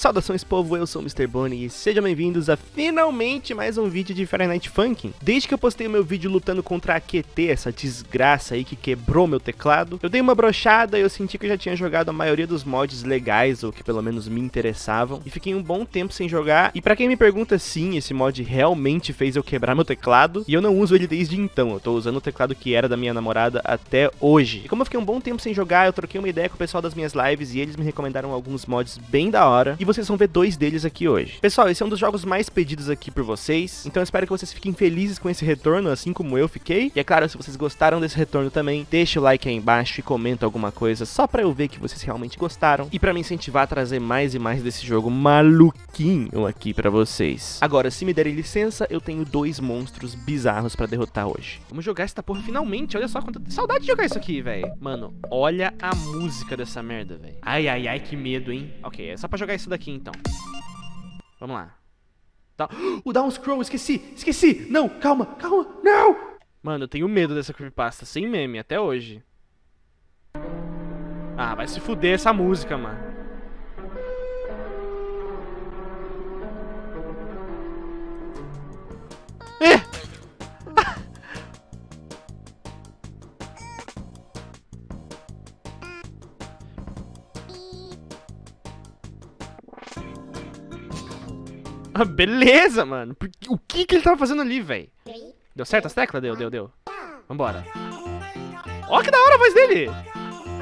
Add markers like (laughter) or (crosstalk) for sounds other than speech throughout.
Saudações povo, eu sou o Mr. Bonnie e sejam bem-vindos a finalmente mais um vídeo de Friday Night Funkin'. Desde que eu postei o meu vídeo lutando contra a QT, essa desgraça aí que quebrou meu teclado, eu dei uma brochada e eu senti que eu já tinha jogado a maioria dos mods legais, ou que pelo menos me interessavam, e fiquei um bom tempo sem jogar, e pra quem me pergunta sim, esse mod realmente fez eu quebrar meu teclado, e eu não uso ele desde então, eu tô usando o teclado que era da minha namorada até hoje. E como eu fiquei um bom tempo sem jogar, eu troquei uma ideia com o pessoal das minhas lives, e eles me recomendaram alguns mods bem da hora, e vocês vão ver dois deles aqui hoje. Pessoal, esse é um dos jogos mais pedidos aqui por vocês, então espero que vocês fiquem felizes com esse retorno, assim como eu fiquei. E é claro, se vocês gostaram desse retorno também, deixa o like aí embaixo e comenta alguma coisa, só pra eu ver que vocês realmente gostaram, e pra me incentivar a trazer mais e mais desse jogo maluquinho aqui pra vocês. Agora, se me derem licença, eu tenho dois monstros bizarros pra derrotar hoje. Vamos jogar essa porra finalmente, olha só quanta saudade de jogar isso aqui, velho. Mano, olha a música dessa merda, velho. Ai, ai, ai, que medo, hein. Ok, é só pra jogar isso daqui, então. Vamos lá. Tá. (gasps) O Down Scroll, esqueci, esqueci. Não, calma, calma, não. Mano, eu tenho medo dessa creepypasta, sem meme, até hoje. Ah, vai se fuder essa música, mano. Ah, beleza, mano. O que que ele tava fazendo ali, velho? Deu certo as teclas? Deu, deu, deu. Vambora. Ó, que da hora a voz dele.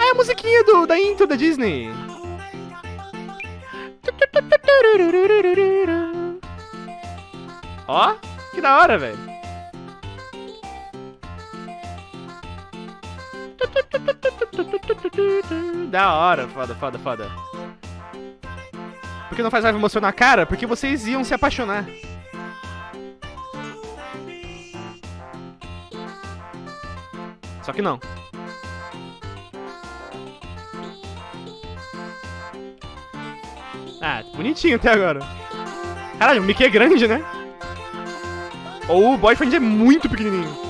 É a musiquinha do, da intro da Disney. Ó, que da hora, velho. Da hora, foda, foda, foda. Por que não faz raiva emocionar a cara? Porque vocês iam se apaixonar. Só que não. Ah, bonitinho até agora. Caralho, o Mickey é grande, né? Ou o boyfriend é muito pequenininho.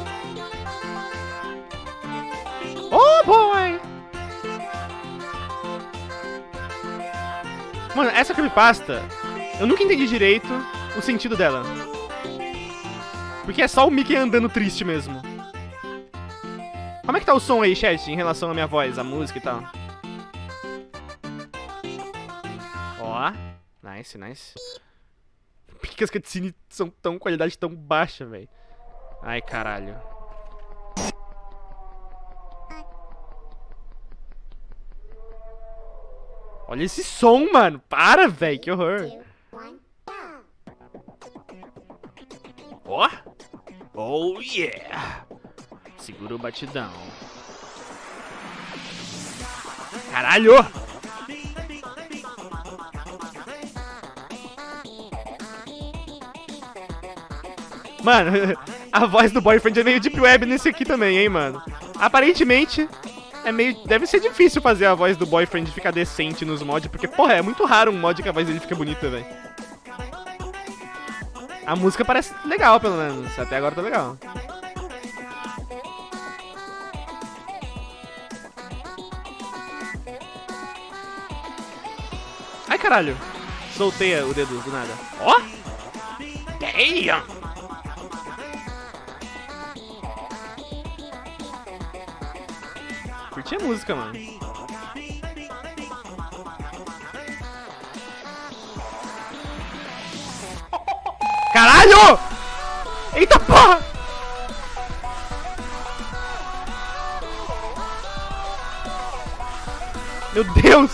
Mano, essa creepypasta, eu nunca entendi direito o sentido dela. Porque é só o Mickey andando triste mesmo. Como é que tá o som aí, chat, em relação à minha voz, a música e tal? Ó, nice, nice. Por que as cutscenes são tão qualidade tão baixa, velho? Ai, caralho. Olha esse som, mano. Para, velho. Que horror. Ó. Oh. oh, yeah. Segura o batidão. Caralho! Mano, (laughs) a voz do boyfriend é meio deep web nesse aqui também, hein, mano. Aparentemente, é meio... Deve ser difícil fazer a voz do boyfriend ficar decente nos mods, porque, porra, é muito raro um mod que a voz dele fica bonita, velho. A música parece legal, pelo menos. Até agora tá legal. Ai, caralho. Soltei o dedo do nada. Ó! Oh? Damn! Curti a música, mano. Caralho! Eita porra! Meu Deus!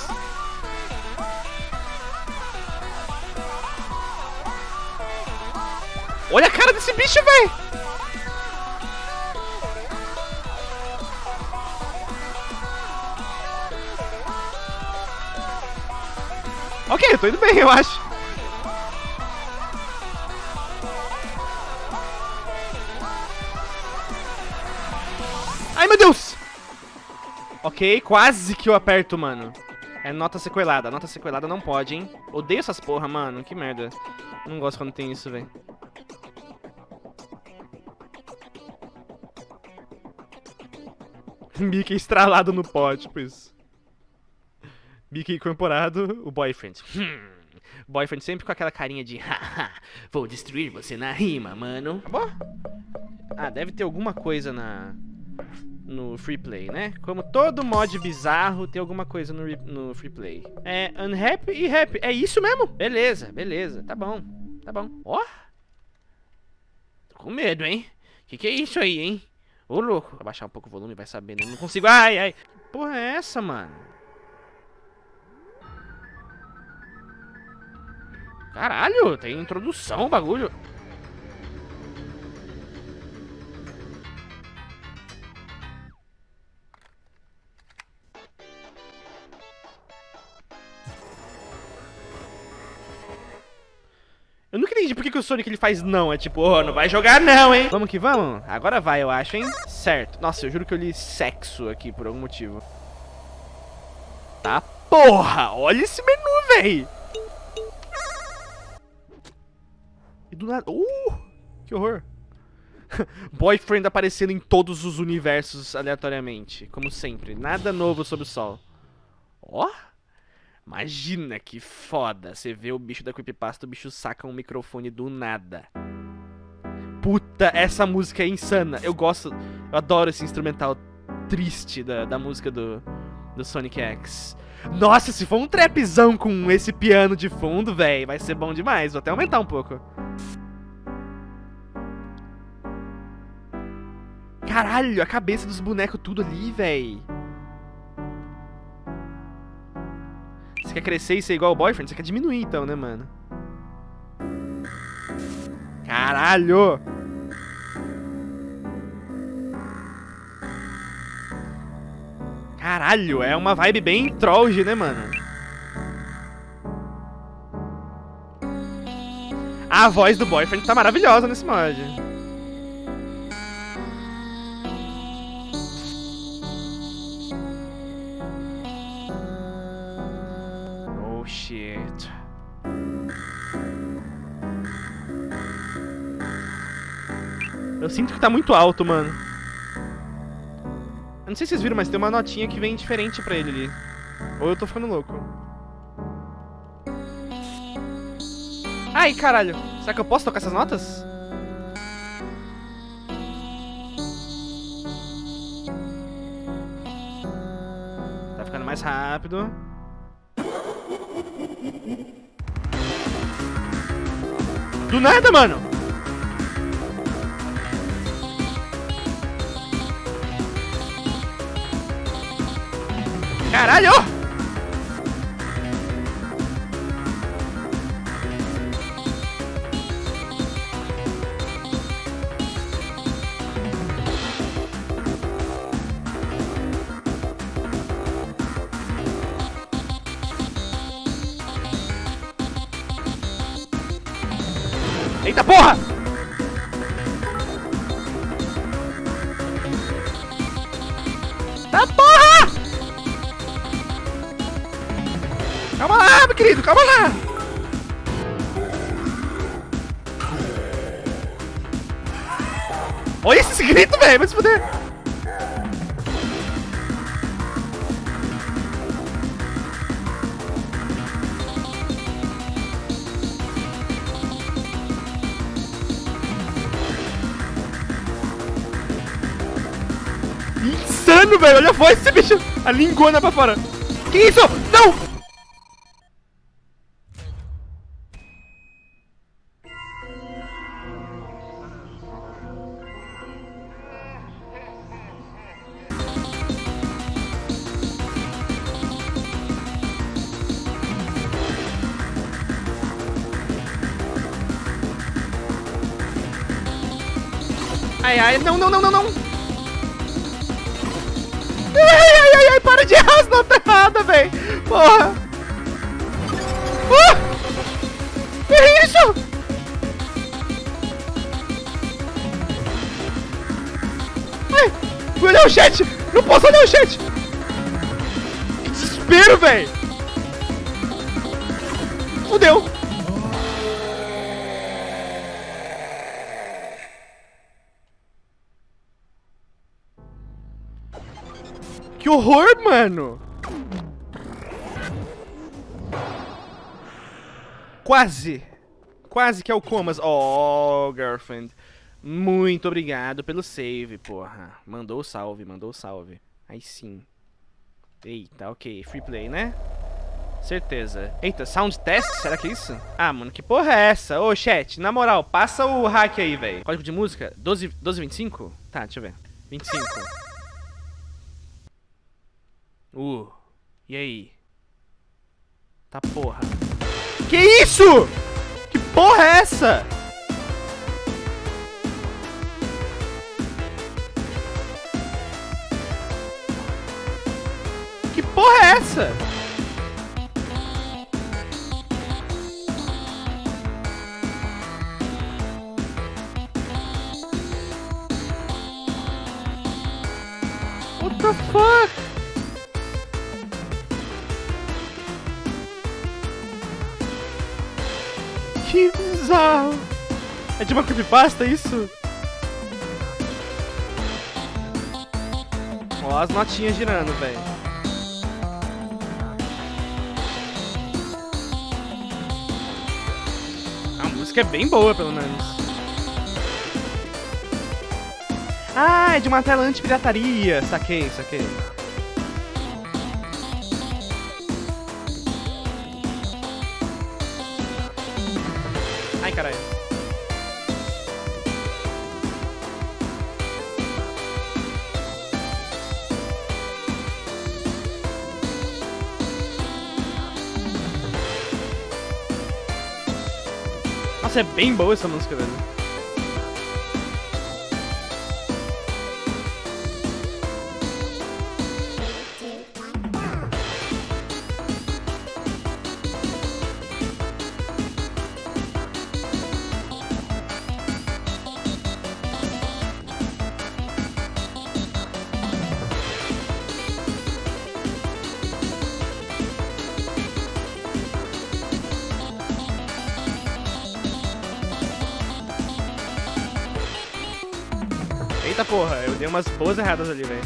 Olha a cara desse bicho, velho! Ok, eu tô indo bem, eu acho. Ai, meu Deus! Ok, quase que eu aperto, mano. É nota sequelada. Nota sequelada não pode, hein? Odeio essas porra, mano. Que merda. Não gosto quando tem isso, velho. (laughs) Mickey estralado no pó, tipo isso. Mickey incorporado, o boyfriend. Hum, Boyfriend sempre com aquela carinha de haha, vou destruir você na rima, mano. Acabou? Ah, deve ter alguma coisa na no free play, né? Como todo mod bizarro, tem alguma coisa no, no free play. É unhappy e happy. É isso mesmo? Beleza, beleza. Tá bom, tá bom. Ó. Oh. Tô com medo, hein? Que que é isso aí, hein? Ô, louco. Vou abaixar um pouco o volume, vai saber, né? Não consigo. Ai, ai. Que porra é essa, mano? Caralho, tem introdução o bagulho. Eu nunca entendi por que, que o Sonic ele faz não. É tipo, oh, não vai jogar não, hein? Vamos que vamos? Agora vai, eu acho, hein? Certo. Nossa, eu juro que eu li sexo aqui por algum motivo. Tá porra! Olha esse menu, véi! E do nada... Uh! Que horror! (laughs) Boyfriend aparecendo em todos os universos aleatoriamente. Como sempre. Nada novo sob o sol. Ó! Oh. Imagina que foda. Você vê o bicho da creepypasta, o bicho saca um microfone do nada. Puta, essa música é insana. Eu gosto, eu adoro esse instrumental triste da, da música do, do Sonic X. Nossa, se for um trapzão com esse piano de fundo, velho, vai ser bom demais. Vou até aumentar um pouco. Caralho, a cabeça dos bonecos tudo ali, velho. Você quer crescer e ser igual ao boyfriend? Você quer diminuir então, né, mano? Caralho! Caralho, é uma vibe bem trollge, né, mano? A voz do boyfriend tá maravilhosa nesse mod. Sinto que tá muito alto, mano. Eu não sei se vocês viram, mas tem uma notinha que vem diferente pra ele ali. Ou eu tô ficando louco. Ai, caralho. Será que eu posso tocar essas notas? Tá ficando mais rápido. Do nada, mano. Caralho! Eita porra! Tá porra! Calma lá, meu querido, calma lá! Olha esse grito, velho, vai se fuder! Insano, velho. Olha a voz desse bicho. A lingona pra fora. Que isso? Não! Ai, ai, não, não, não, não, não. Ai, ai, ai, ai, para de errar as notas erradas, velho. Porra. Uh! Que isso? Ai, fui olhar o chat. Não posso olhar o chat. Que desespero, velho. Fudeu. Que horror, mano! Quase. Quase que é o Comas. Oh, girlfriend. Muito obrigado pelo save, porra. Mandou salve, mandou salve. Aí sim. Eita, ok. Free play, né? Certeza. Eita, sound test? Será que é isso? Ah, mano, que porra é essa? Ô, chat, na moral, passa o hack aí, velho. Código de música? 12, 1225? Tá, deixa eu ver. 25. Uh, e aí? Tá porra. Que isso? Que porra é essa? Que porra é essa? What the fuck? Que bizarro! É de uma creepypasta isso? Ó as notinhas girando, velho. A música é bem boa, pelo menos. Ah, é de uma tela anti-pirataria. Saquei, saquei. É bem boa essa música, velho. Eita porra, eu dei umas boas erradas ali, velho.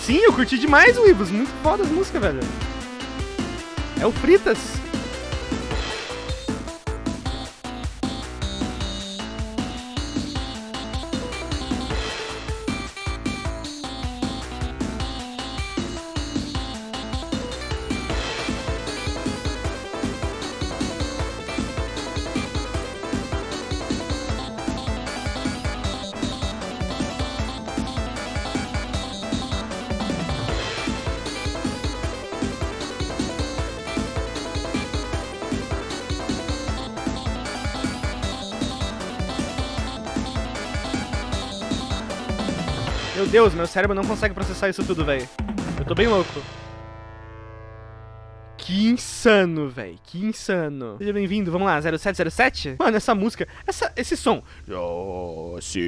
Sim, eu curti demais o Ibus. Muito foda as músicas, velho. É o Fritas. Meu Deus, meu cérebro não consegue processar isso tudo, velho. Eu tô bem louco. Que insano, velho. Que insano. Seja bem-vindo. Vamos lá, 0707? Mano, essa música, essa, esse som. Oh, sim.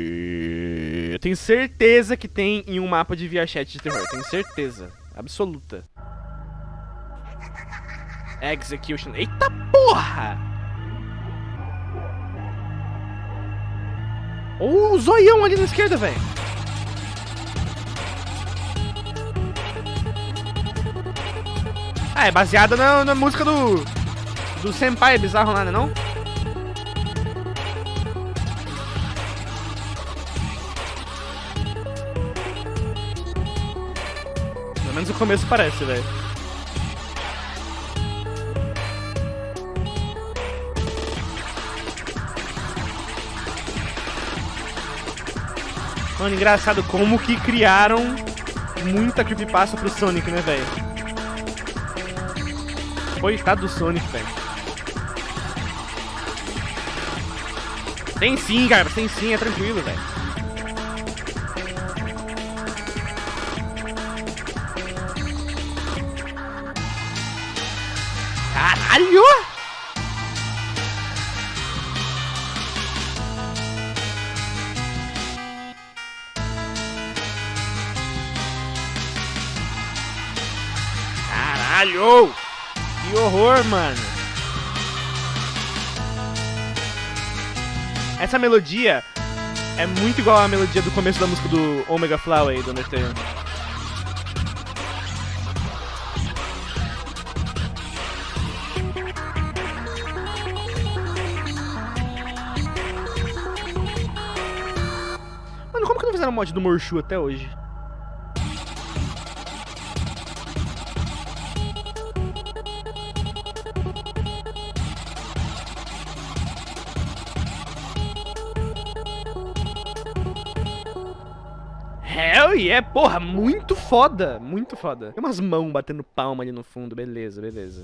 Eu tenho certeza que tem em um mapa de VRChat de terror. Tenho certeza. Absoluta. Execution. Eita porra! Olha o zoião ali na esquerda, velho. Ah, é baseada na, na música do. Do Senpai bizarro lá, né não? Pelo menos o começo parece, velho. Mano, engraçado como que criaram muita creepypasta pro Sonic, né, velho? Coitado do Sonic, velho. Tem sim, cara, tem sim, é tranquilo, velho. Caralho! Caralho! horror, mano. Essa melodia é muito igual à melodia do começo da música do Omega Flower do Undertale. Mano, como que não fizeram mod do Morshu até hoje? Hell yeah, porra, muito foda, muito foda. Tem umas mãos batendo palma ali no fundo, beleza, beleza.